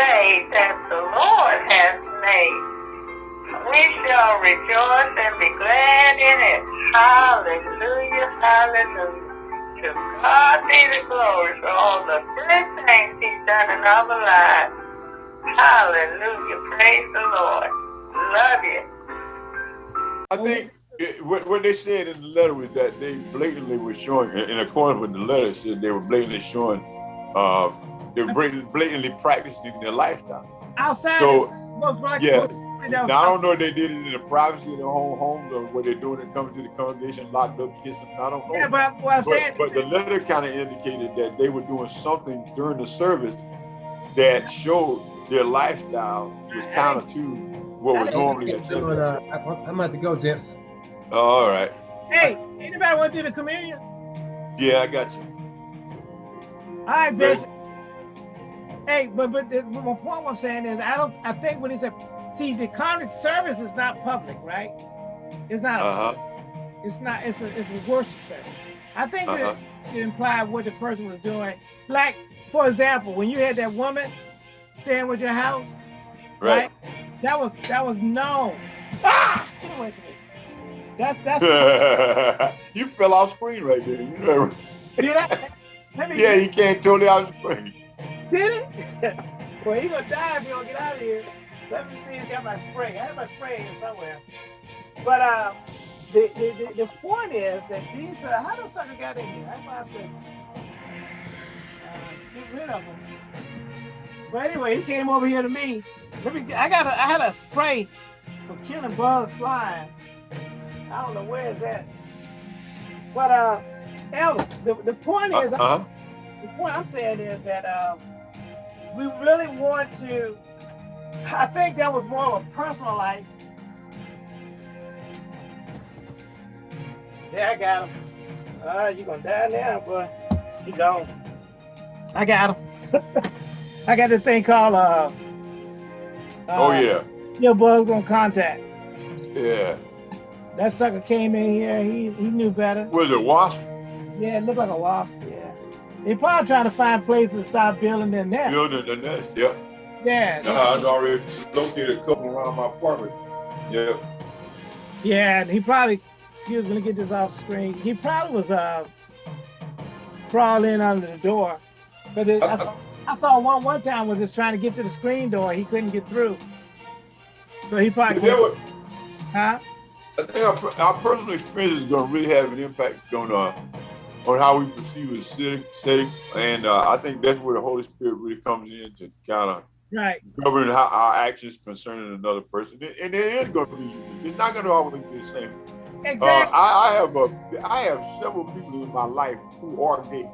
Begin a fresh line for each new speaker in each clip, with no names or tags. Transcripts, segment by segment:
day that the Lord has made. We shall rejoice and be glad in it. Hallelujah, hallelujah. To God be the glory for all the good things he's done in our lives. Hallelujah, praise the Lord. Love you.
I think it, what, they said in the letter was that they blatantly were showing, in accordance with the letter, said they were blatantly showing, uh, they were blatantly practicing their lifestyle.
Outside,
So,
most
yeah.
most likely that was
Now, I don't know if they did it in the privacy of their own homes or what they're doing and coming to the congregation locked up kissing. I don't know.
Yeah, but what I'm saying,
But, but the letter kind of indicated that they were doing something during the service that showed their lifestyle was counter to what was normally
So,
accepted.
uh, I- I'm about to go, gents.
Oh, all right.
hey, anybody want to do the communion?
Yeah, I got you.
All right, Bishop. Hey, but but the, my point I'm saying is, I don't. I think when he said, see, the conference service is not public, right? It's not. A,
Uh huh.
It's not. It's a. It's a worship service. I think
Uh-huh.
that it implied what the person was doing. Like, for example, when you had that woman staying with your house,
Right.
That was that was known. Ah, get away from me. That's that's.
you fell off screen right there. You know.
did I? Let me
Yeah, you can't totally off screen.
Did it? well, he gonna die if he don't get out of here. Let me see if I got my spray. I have my spray here somewhere. But uh, the, the, the, the point is that these, uh, how those sucker got in here? I might have to uh, get rid of them. But anyway, he came over here to me. Let me. I got. A, I had a spray for killing bugs flying. I don't know where is that. But uh, Elder, the, the point is,
Uh-huh.
the point I'm saying is that uh, we really want to. I think that was more of a personal life. Yeah, I got him. Ah, you gonna die now, boy. He gone. I got him. I got this thing called uh.
Oh
uh,
yeah.
Your bugs on contact.
Yeah.
That sucker came in here. He he knew better.
Was it wasp?
Yeah, it looked like a wasp. Yeah. They probably trying to find places to start building their nest.
Building the nest. Yeah.
Yeah.
Uh, I'd already located a couple around my apartment. Yeah.
Yeah, and he probably, excuse me, let me get this off screen. He probably was uh crawling under the door. But it, I, saw, I saw one one time was just trying to get to the screen door. He couldn't get through. So he probably,
There were-
huh?
I think our, our personal experience is going to really have an impact on uh, on how we perceive the setting, setting. and uh, I think that's where the Holy Spirit really comes in to kind of
Right.
govern how our actions concerning another person. And it is going to be unique. It's not going to always be the same. Uh,
Exactly.
I, I have a, I have several people in my life who are gay.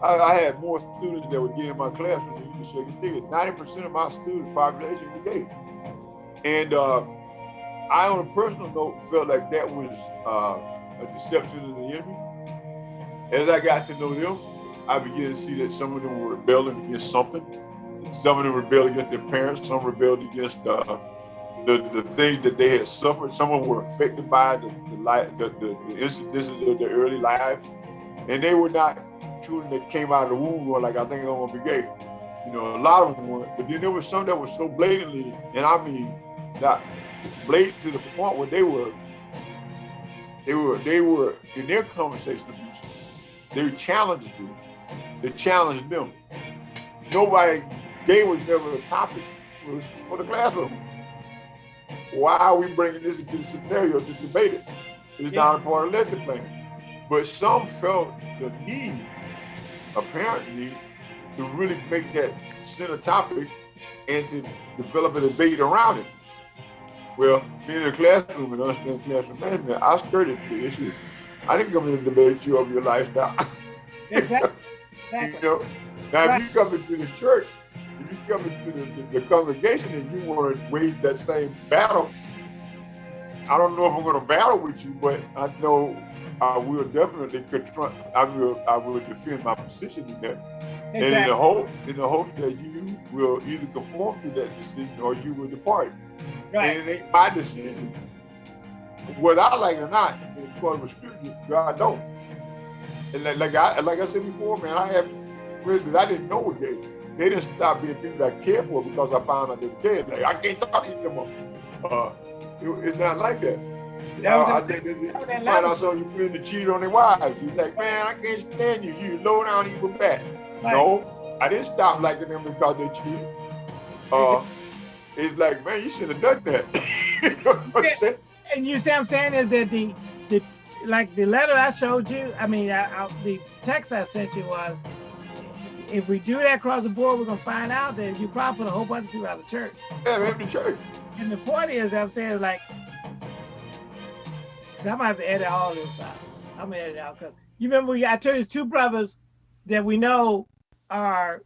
I, I had more students that were gay in my classroom than you shake a stick. Ninety percent of my student population was gay, and uh, I, on a personal note, felt like that was uh, a deception of the enemy. As I got to know them, I began to see that some of them were rebelling against something. Some of them rebelled against their parents. Some rebelled against uh, the, the things that they had suffered. Some of them were affected by the the, life, the, the, the of their early lives, and they were not children that came out of the womb going like, I think I'm gonna be gay. You know, a lot of them weren't. But then there was some that were so blatantly, and I mean, not blatant to the point where they were, they were, they were in their conversation abusive. They challenged you. They challenged them. Nobody, gay was never a topic for, for the classroom. Why are we bringing this into the scenario to debate it? It's not a part of the lesson plan. But some felt the need, apparently, to really make that center topic and to develop a debate around it. Well, being in a classroom and understanding classroom management, I skirted the issue. I didn't come in to debate you over your lifestyle.
Exactly.
you know, now
Right.
if you come into the church, if you come into the, the, the congregation and you want to wage that same battle, I don't know if I'm going to battle with you, but I know I will definitely confront. I will. I will defend my position in that, and in the hope, in the hope that you will either conform to that decision or you will depart.
Right.
And it ain't my decision, whether I like it or not. According to scripture, God don't. And like, like I like I said before, man, I have friends that I didn't know were gay. they didn't stop being people that care for because I found out they dead. Like I can't talk to them. Uh, it, it's not like that.
Was
Uh, I think this is,
that was
you
that
find out some of your friends that cheated on their wives. You're like, man, I can't stand you. You low down evil bad.
Right.
No, I didn't stop liking them because they cheated. Uh, it's like, man, you should have done that. you know what I'm saying?
And you see what I'm saying is that the the like the letter I showed you, I mean, I, I, the text I sent you was, if we do that across the board, we're gonna find out that you probably put a whole bunch of people out of church.
Yeah, man, the church.
And the point is, I'm saying like, I'm gonna have to edit all this out. I'm gonna edit it out because you remember we I told you two brothers that we know are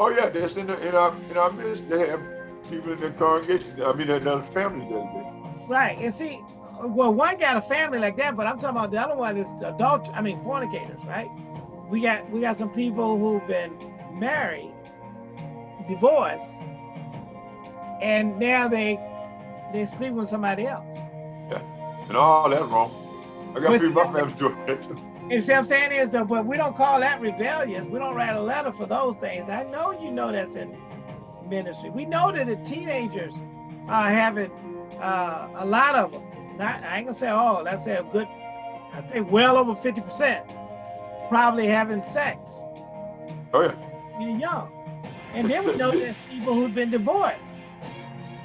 Oh yeah, that's in, the, in our in our midst. They have people in their congregation. I mean, another family that.
Right. And see, well, one got a family like that, but I'm talking about the other one is adult. I mean, fornicators, right? We got we got some people who've been married, divorced, and now they they sleep with somebody else.
Yeah, And all that's wrong. I got people my family doing that too.
And see what I'm saying is, that, but we don't call that rebellious. We don't write a letter for those things. I know you know that's in ministry. We know that the teenagers are having uh, a lot of them. Not, I ain't gonna say all. Let's say a good, I think well over 50% probably having sex
Oh yeah.
being young. And then we know there's people who've been divorced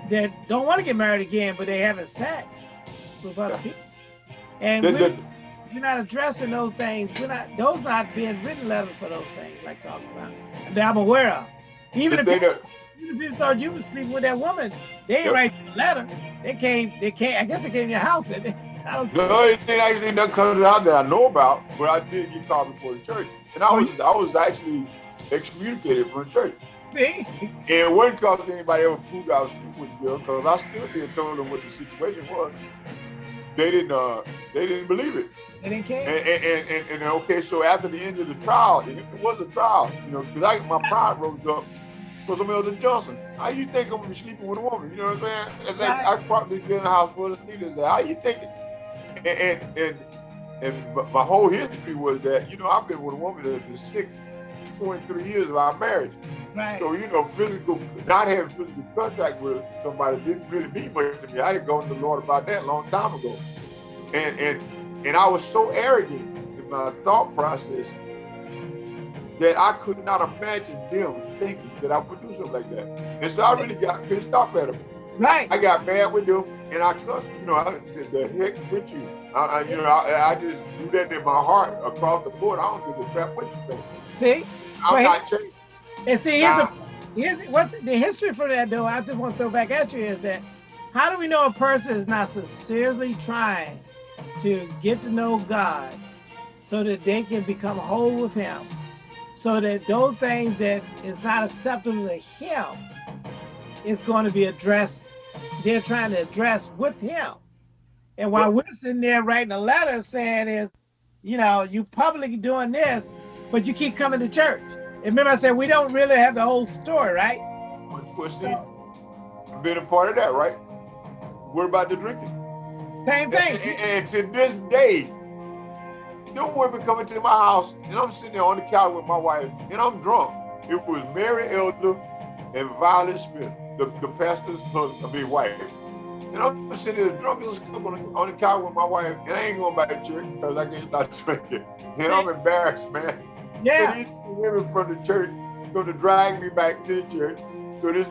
that don't want to get married again, but they having sex with other
Yeah.
people. And we,
that-
we're not addressing those things. We're not those not being written letters for those things, like talking about that I'm aware of. Even if, people, even if people thought you was sleeping with that woman, they ain't
Yep.
a letter. They came, they came, I guess they came to your house and I don't
No, it ain't actually nothing comes out that I know about, but I did get called before the church, and I
Oh,
was I was actually excommunicated from the church.
see.
And it wasn't because anybody ever proved I was sleeping with the girl, because I stood there and told them what the situation was. They didn't uh they didn't believe it.
They didn't care.
And and, and, and, and okay, so after the end of the trial, and it was a trial, you know, because I my pride rose up because I'm Elder Johnson. How you think I'm gonna be sleeping with a woman? You know what I'm saying? Like
Right.
I probably been in full of leaders. How you think? And and and, and my- my whole history was that you know I've been with a woman that's been sick 23 years of our marriage.
Right.
So you know, physical, not having physical contact with somebody didn't really mean much to me. I didn't go to the Lord about that a long time ago, and and and I was so arrogant in my thought process that I could not imagine them thinking that I would do something like that. And so I really got pissed off at them.
Right.
I got mad with them, and I cussed. You know, I said, "The heck with you." I, I, you know, I, I just do that in my heart across the board. I don't give a crap what you think.
See?
I'm
Well,
not changing.
And see, here's, a, here's what's the history for that though. I just want to throw back at you is that how do we know a person is not sincerely trying to get to know God so that they can become whole with Him, so that those things that is not acceptable to Him is going to be addressed. They're trying to address with Him, and while we're sitting there writing a letter saying is, you know, you publicly doing this, but you keep coming to church. And remember, I said we don't really have the whole story, right?
But, but see, I've been a part of that, right? We're about the drinking?
Same
And, and,
thing.
and to this day, no women coming to my house, and I'm sitting there on the couch with my wife, and I'm drunk. It was Mary Elder and Violet Smith, the, the pastor's husband, I mean, wife. And I'm sitting there drunk as on the, on the couch with my wife, and I ain't going back to church because I can't stop drinking. And I'm embarrassed, man.
Yeah.
And these women from the church going to drag me back to the church. So this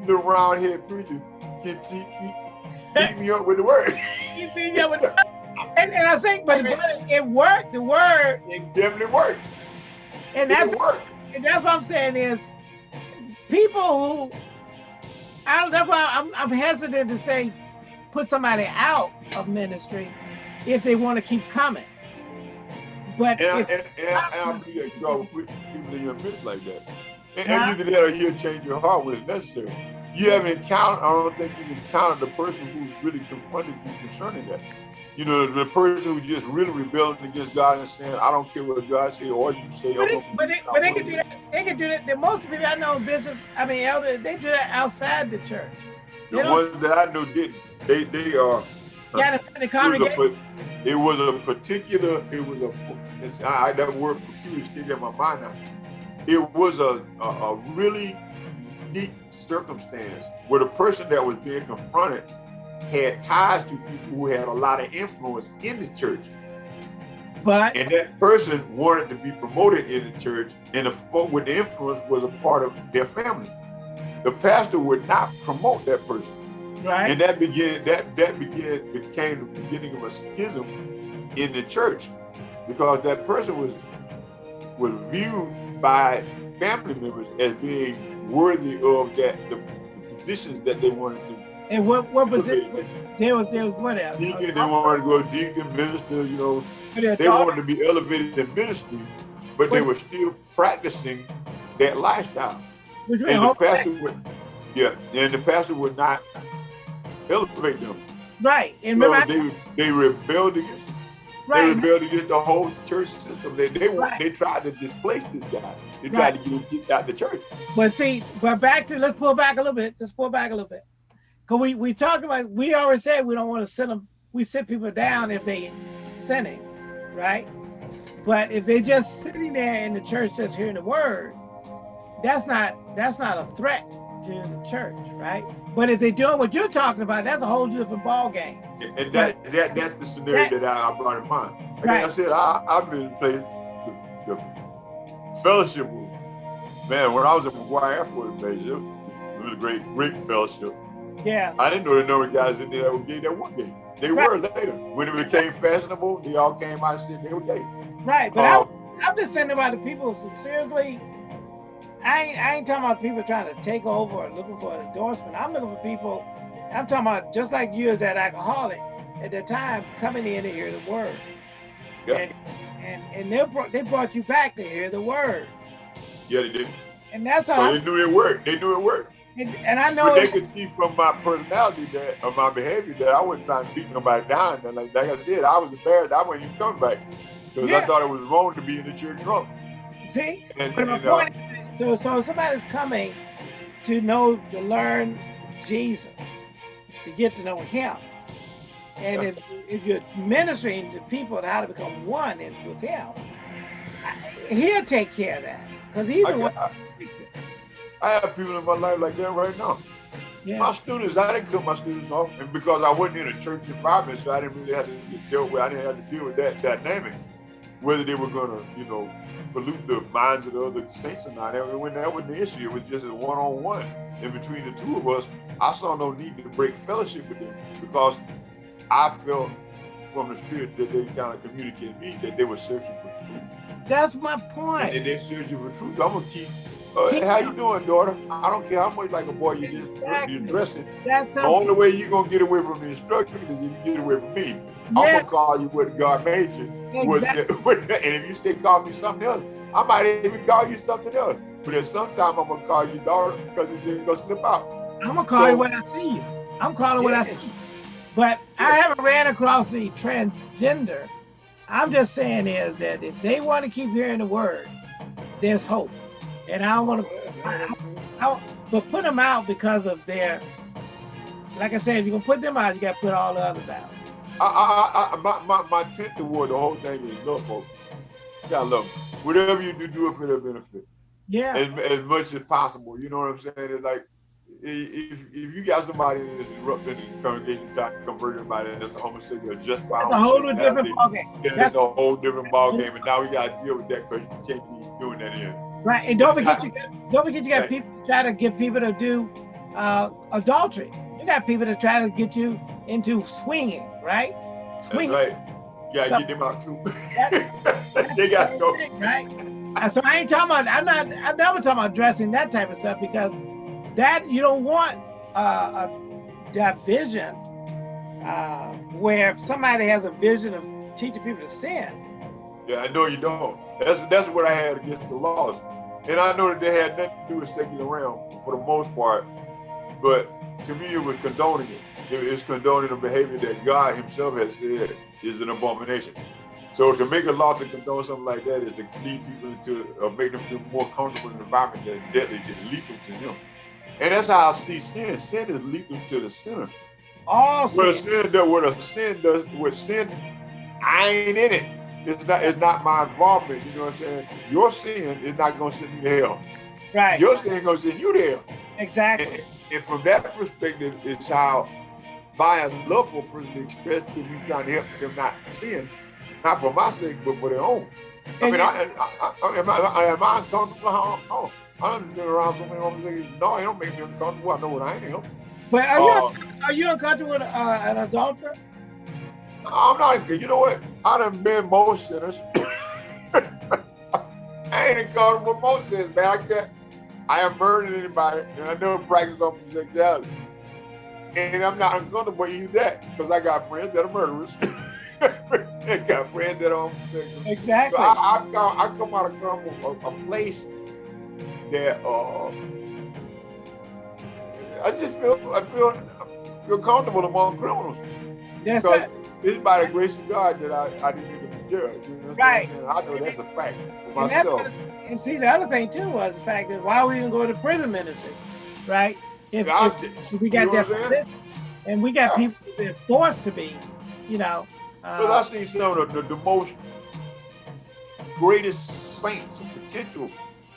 little round head preacher keep, keep, keep beating me up with the word.
You see, yeah, but- And, and I think, but, but it worked. The word,
It definitely worked.
and
It
that's
worked.
and that's what I'm saying is people who I don't. That's why I'm I'm hesitant to say put somebody out of ministry if they want to keep coming. But
And I,
if,
and, and, I, and I believe that God will put people in your midst like that. And, and either that or he'll change your heart when it's necessary. You haven't encountered, I don't think you've encountered the person who's really confronted you concerning that. You know, the person who's just really rebelling against God and saying, I don't care what God say or you say.
but, but, they, but they can do that. They can do that. The most people I know, bishop, I mean, elder, they do that outside the church.
The
They
ones that I know didn't. They they uh, uh, are.
got in the
it was, a,
congregation.
it was a particular. It was a. It's, I, that word peculiar still in my mind now. it was a, a, a really unique circumstance where the person that was being confronted had ties to people who had a lot of influence in the church.
But
And that person wanted to be promoted in the church, and the folk with the influence was a part of their family. The pastor would not promote that person.
right,
And that began that that began became the beginning of a schism in the church because that person was was viewed by family members as being worthy of that the, the positions that they wanted to
and what what was it? There was there was what else?
Deacon, they wanted to go deacon, minister, you know, they wanted to be elevated in ministry, but they were still practicing that lifestyle. And the pastor would, yeah, and the pastor would not elevate them.
right, and
So
remember,
they they rebelled against
Right.
they rebelled against the whole church system. They they,
Right.
they tried to displace this guy. They tried to get him kicked out the church.
But see, but back to let's pull back a little bit. Let's pull back a little bit. Cause we we talked about we already said we don't want to sit them. We sit people down if they sinning, right? But if they just sitting there in the church just hearing the word, that's not that's not a threat to the church, right? But if they're doing what you're talking about, that's a whole different ball game.
And- that, that that's the scenario that I, I brought in mind. Like I said, I, I've been playing the, the fellowship. Man, when I was at McGuire Air Force Base, it was a great, great fellowship.
Yeah,
I didn't know the number of guys in there that were gay that were gay. They
Right.
were later. When it became fashionable, they all came out and said they were gay.
right. But I,
Um,
I'm just saying about the people seriously. I ain't, I ain't talking about people trying to take over or looking for an endorsement. I'm looking for people. I'm talking about just like you as that alcoholic at the time coming in to hear the word.
Yeah.
And and, and they brought they brought you back to hear the word.
yeah, they did.
And that's how
So they knew it worked. They knew it worked.
And, and I
But
know
they could see from my personality that, or my behavior, that I wasn't trying to beat nobody down. And like, like I said, I was embarrassed. I wasn't even coming back because
Yeah.
I thought it was wrong to be in the church drunk.
see.
And,
But my
and, uh,
point is, so so somebody's coming to know to learn Jesus, to get to know Him, and
Yeah.
if if you're ministering to people how to become one in, with Him, He'll take care of that because He's
I,
the one.
I,
who fix it.
I have people in my life like that right now.
Yeah,
My students, I didn't cut my students off, and because I wasn't in a church environment, so I didn't really have to deal with. I didn't have to deal with that dynamic, whether they were gonna, you know, pollute the minds of the other saints or not. That when that wasn't the issue. It was just a one-on-one. And between the two of us, I saw no need to break fellowship with them because I felt from the spirit that they kind of communicated me that they were searching for the truth.
that's my
And then they're searching for truth. I'm gonna keep. Uh, how you doing, daughter? I don't care how much like a boy you just
Exactly.
dressing.
That's
The
something.
only way you're gonna get away from the instruction is if you get away from me. I'm
Yeah,
gonna call you what God made you. What-
exactly.
and if you say call me something else, I might even call you something else. But at some time I'm gonna call you daughter because it's just gonna slip out.
I'm gonna call you
So-
when I see you. I'm calling when I see
Yes.
you. But I haven't ran across the transgender. I'm just saying is that if they want to keep hearing the word, there's hope. And I don't want to, I, but put them out because of their. Like I said, if you're gonna put them out, you gotta put all the others out.
I, I, I, my, my, my intent toward the whole thing is love folks. You gotta love 'em. Whatever you do, do it for their benefit.
Yeah,
as, as much as possible. You know what I'm saying? It's like if, if you got somebody that's erupting in the congregation trying to convert everybody that's a homosexual, just
that's a whole different ballgame.
Yeah, it's a whole different ball game, and now we got to deal with that because you can't keep doing that in.
Right, and don't forget you got, don't forget you got
Right.
people try to get people to do uh, adultery. You got people to try to get you into swinging, right?
That's
Swinging.
right. You got to get them out too.
That's
they got to go.
thing, right? So I ain't talking about. I'm not. I'm never talking about dressing that type of stuff because that you don't want uh, a, that vision uh, where somebody has a vision of teaching people to sin.
Yeah, I know you don't. That's that's what I had against the laws, and I know that they had nothing to do with secular realm for the most part. But to me, it was condoning it. It is condoning a behavior that God Himself has said is an abomination. So to make a law to condone something like that is to lead people into, or make them feel more comfortable in an environment that's deadly, that's lethal to them. And that's how I see sin. Sin is lethal to the sinner.
All
What
sin.
sin does, what a sin does, what sin, I ain't in it. It's not it's not my involvement. You know what I'm saying? Your sin is not gonna send me to hell.
Right.
Your sin gonna send you to hell.
exactly.
And, and from that perspective, it's how for a person expressed to me trying to help them not sin, not for my sake, but for their own. I
And
mean, I, I, I, am, I, am I uncomfortable? Oh, oh, I've been around so many homosexuals. No, it don't make me uncomfortable. I know what I am.
But are you
Uh,
are you uncomfortable with uh, an adulterer?
I'm not. Good. You know what? I done been most sinners. I ain't uncomfortable with most sinners, man. I can't. I haven't murdered anybody, and I never practice homosexuality. And I'm not uncomfortable with that because I got friends that are murderers. I got friends that are homosexual. So
Exactly.
I, I, come, I come out of come a, a place that uh, I just feel I feel I feel comfortable among criminals. Because
it.
It's by the grace of God that I, I didn't even be judged. You know
Right.
I know that's a fact for
And,
myself.
and see, the other thing too was the fact that why we even go to prison ministry, right? If, if- if we got
you know
that
what I'm saying?
position, and we got
Yeah.
people that forced to be, you know.
Because I
Uh,
see some of the, the, the most greatest saints potential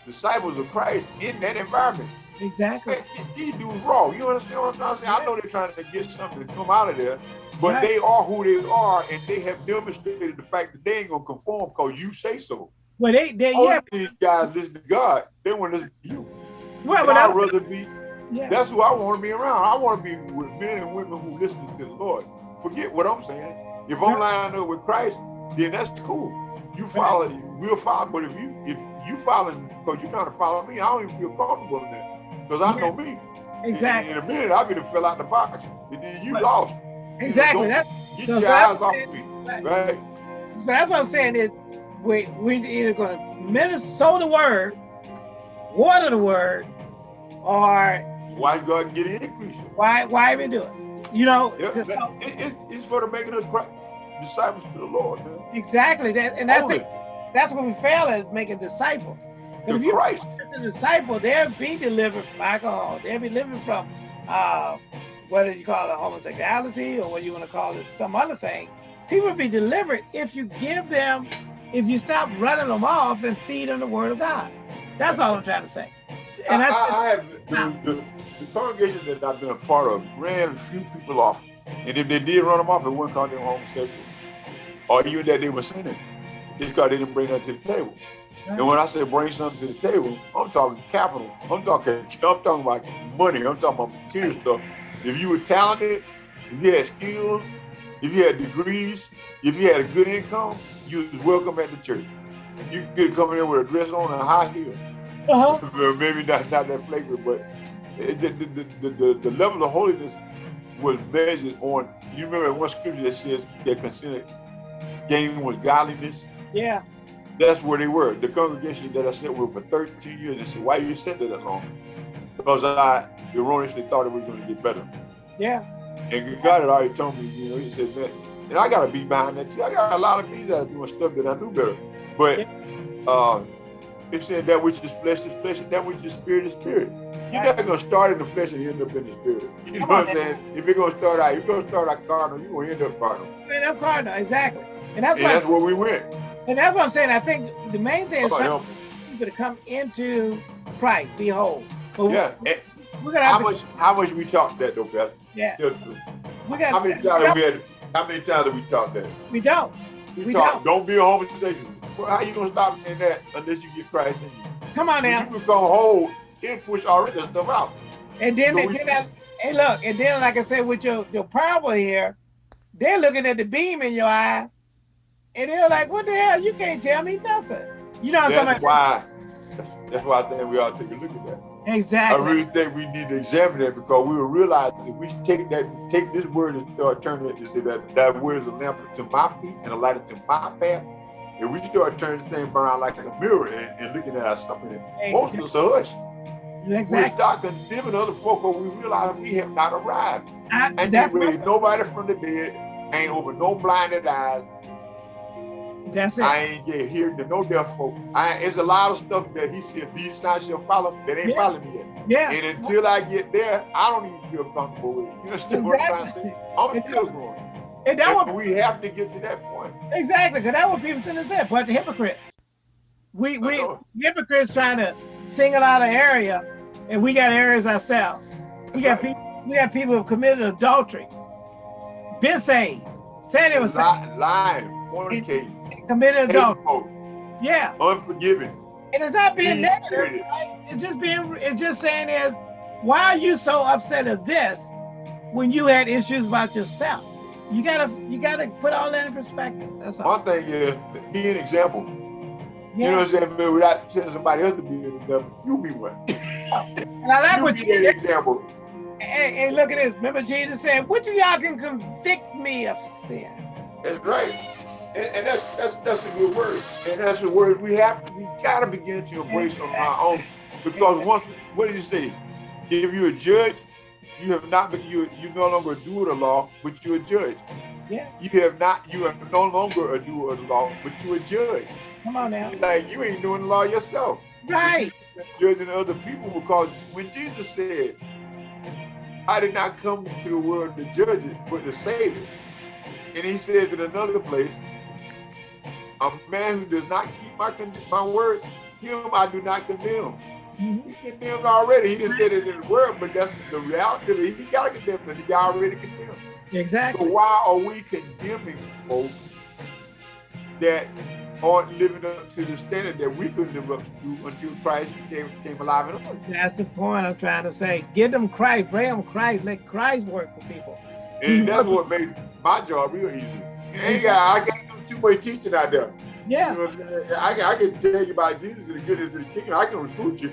disciples of Christ in that environment.
Exactly.
These dudes raw. You understand what I'm trying to say? I know they're trying to get something to come out of there, but
Right.
they are who they are, and they have demonstrated the fact that they ain't gonna conform because you say so.
Well, they, they
All
yeah,
these guys listen to God, they want to listen to you.
well, but
I'd rather be
yeah,
That's who I want to be around. I want to be with men and women who listen to the Lord. Forget what I'm saying. If I'm lined up with Christ, then that's cool. You follow, we'll follow. But if you if you following because you're trying to follow me, I don't even feel comfortable in that because I know me.
exactly,
In, in a minute, I'll be to fill out the box. And then you
Right.
lost.
exactly.
don't-
That,
Get
So
your eyes off
it.
me,
Right.
right?
so that's what I'm saying is we we either going to minister, sow the word, water the word, or
Why God get an increase?
why why even do it? You know,
Yeah, that- it- it's, it's for the making of Christ, disciples to the Lord, man.
exactly that, and that's the, that's what we fail at making disciples. If you
Christ.
as a disciple, they'll be delivered from alcohol. They'll be delivered from uh, whether you call it homosexuality or what you want to call it, some other thing. People will be delivered if you give them, if you stop running them off and feed them the word of God. That's all I'm trying to say. And
I, I, I have the, the, the congregation that I've been a part of ran a few people off, and if they did run them off, it wasn't because they were homosexual, or even that they were sinning. It's because they didn't bring that to the table. And when I say bring something to the table, I'm talking capital. I'm talking. I'm talking about money. I'm talking about material stuff. If you were talented, if you had skills, if you had degrees, if you had a good income, you was welcome at the church. You could come in there with a dress on and a high heel.
uh-huh.
Maybe not, not that flagrant, but it, the, the, the, the, the level of holiness was measured on. You remember one scripture that says that considered gain was godliness.
yeah,
That's where they were. The congregation that I sat with for 13 years. They said, "Why you sat there that long?" Because I erroneously thought it was going to get better.
yeah,
And God had already told me, you know, He said, "Man," and I got to be behind that too. I got a lot of things that are doing stuff that I do better, but. Uh, it said that which is flesh is flesh, and that which is spirit is spirit. You're not gonna start in the flesh and end up in the spirit. You know what I'm saying? If you're gonna start out, you're gonna start out carnal, you're gonna end up carnal.
man, I'm cardinal, exactly. And that's
And that's where we went.
And that's what I'm saying. I think the main thing is
Come on,
trying to people to come into Christ, be whole. But
Yeah. And
we're gonna
how
to,
much how much we talked that though, Pastor?
yeah,
Tell the truth.
we got.
How many times have we had how many times have we talked that?
We don't.
We,
We
talk, don't. be a homosexual. Well, how you gonna stop in that unless you get Christ in you?
Come on
When
now.
you become whole, it push all that stuff out.
And then,
So
and then I, hey, look, and then, like I said, with your your parable here, they're looking at the beam in your eye, and they're like, "What the hell? You can't tell me nothing." You know,
That's
somebody
why that's, that's why I think we ought to take a look at that.
Exactly.
I really think we need to examine that because we will realize if we take that, take this word and start turning it to say that that word is a lamp to my feet and a light unto my path. If we start turning this thing around like a mirror and, and looking at ourselves, and most of us are hush. We
exactly.
start condemning other folk, but we realize we have not arrived.
I,
Ain't they raised nobody from the dead, ain't open no blinded eyes,
that's it.
I ain't get here to no deaf folk. I, it's a lot of stuff that he said these signs shall follow that ain't
Yeah.
following me yet.
yeah.
And until I get there, I don't even feel comfortable with it. You understand what I'm trying to say? I'm
And
still growing.
And that
And
what
we have to get to that point.
Exactly, because that's what people sitting there saying, bunch of hypocrites. We we hypocrites trying to single out an area, and we got areas ourselves. We got
That's
people we got people who have committed adultery, been saved, said it was saved,
Ly- lying, fornicating,
committed adultery.
hateful,
Yeah,
unforgiving.
and it's not being negative. Right? It's just being it's just saying is why are you so upset at this when you had issues about yourself? You gotta you gotta put all that in perspective. That's all.
One thing is, be an example. You know what I'm saying? Without telling somebody else to be an example, you be one.
And I like
you
what you
that example.
Hey, hey, look at this. Remember Jesus said, which of y'all can convict me of sin?
That's right. And, and that's that's that's a good word. And that's the word we have to we gotta begin to embrace on our own. Because once what did he say? If you're a judge, you have not been you you no longer a doer of the law, but you're a judge.
Yeah.
You have not you are no longer a doer of the law, but you're a judge.
Come on now.
Like you ain't doing the law yourself.
Right.
judging other people because when Jesus said, I did not come to the world to judge it, but to save it. And he says in another place, a man who does not keep my my words, him I do not condemn.
Mhm.
He condemned already. He just said it in the word, but that's the reality of it. He got to condemn them. He already condemned.
Exactly.
So why are we condemning folks that aren't living up to the standard that we couldn't live up to until Christ came, came alive in us?
That's the point I'm trying to say. Give them Christ, bring them Christ, let Christ work for people.
And that's what made my job real easy. I got, I can't too much teaching out there. You
Yeah.
know I'm? I, can- tell you about Jesus and the goodness of the kingdom. I can recruit you,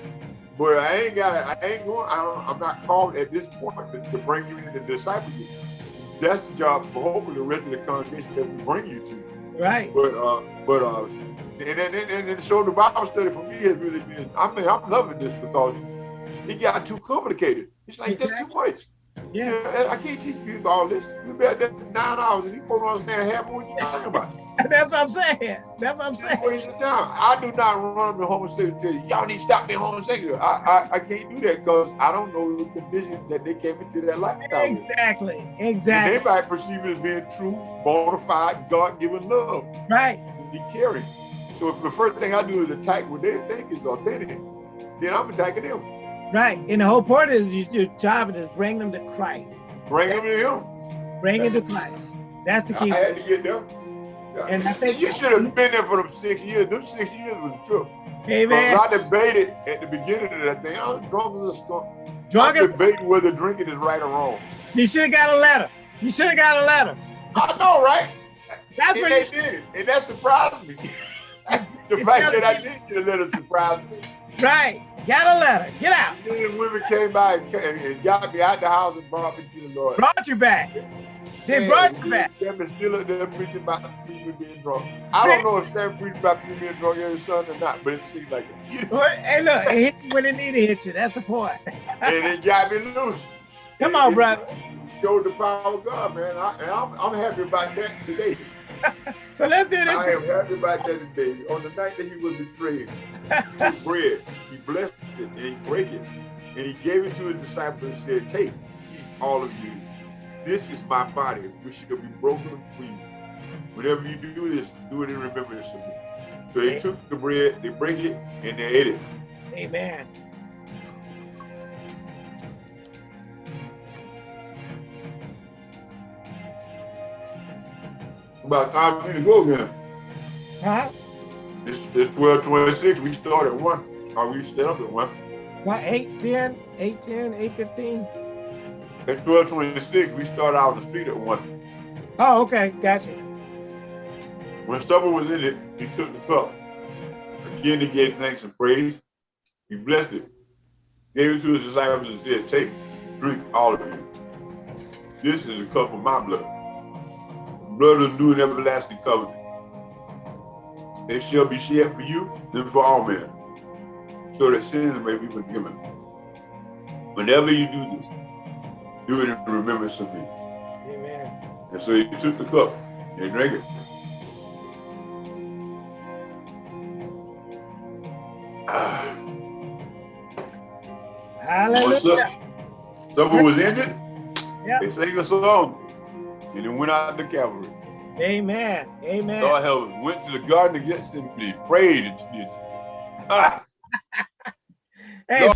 but I ain't got. I ain't going. I don't, I'm not called at this point to, to bring you in and disciple you. That's the job for hopefully the rest of the congregation that we bring you to.
Right.
But uh, but uh, and and, and, and so the Bible study for me has really been. I mean, I'm loving this because it got too complicated. It's like that's too much.
Yeah.
I can't teach people all this. We be out there for nine hours and these folks don't understand half of what you're talking about.
That's what I'm saying. That's what I'm saying.
Waste of time. I do not run the homosexual tell you, y'all need to stop being homosexual. I, I, I can't do that because I don't know the condition that they came into that lifestyle with.
Exactly.
And they
Exactly.
might perceive it as being true, bona fide, God-given love,
Right.
be caring. So if the first thing I do is attack what they think is authentic, then I'm attacking them.
Right. And the whole point is you- your job is bring them to Christ.
Bring them to him.
Bring it to Christ. That's the key.
I had to get there.
And I think-
you should have been there for them six years. Them six years was a trip.
Amen.
I debated at the beginning of that thing. I was drunk as a skunk.
Drunk
I'm debating whether drinking is right or wrong.
You should have got a letter. You should have got a letter.
I know, right?
That's
and
what
they did it, and that surprised me. the fact that I
be-
did get a letter surprised me.
right. Got a letter. Get out.
Then the women came by and, and got me out the house and brought me to the Lord.
Brought you back. They brought you back.
and Sam is still up there preaching about people being drunk. I don't know if Sam preached about people being drunk every Sunday or not, but it seemed like it. You know,
Hey, look, it hit you when it need to hit you. That's the point.
and it got me loose.
Come on,
it
brother.
Showed the power of God, man. I, and I'm, I'm happy about that today.
So let's do this.
I am happy about that today. On the night that he was betrayed, he took bread, he blessed it, and he broke it, and he gave it to his disciples and said, Take, eat all of you. This is my body, which shall be broken for you. Whenever you do this, do it in remembrance of me. So they took the bread, they break it, and they ate it.
Amen.
About time to go again.
Huh?
It's, it's 1226. We start at 1. Or we set up at 1.
What, 8, 10, 8, 10, 8, 15?
At 1226, we start out on the street at 1.
Oh, okay. Gotcha.
When supper was in it, he took the cup. Again, he gave thanks and praise. He blessed it, gave it to his disciples, and said, Take, drink, all of you. This is the cup of my blood, blood of the new and everlasting covenant. It shall be shed for you and for all men, so that sins may be forgiven. Whenever you do this, do it in remembrance of me.
Amen.
And so he took the cup and drank it. Ah. What's
Hallelujah.
up? Supper was ended.
Yeah.
They sang a song, and it went out the cavalry.
Amen. Amen.
Lord help us. Went to the garden to get somebody, prayed. Ah,
Hey,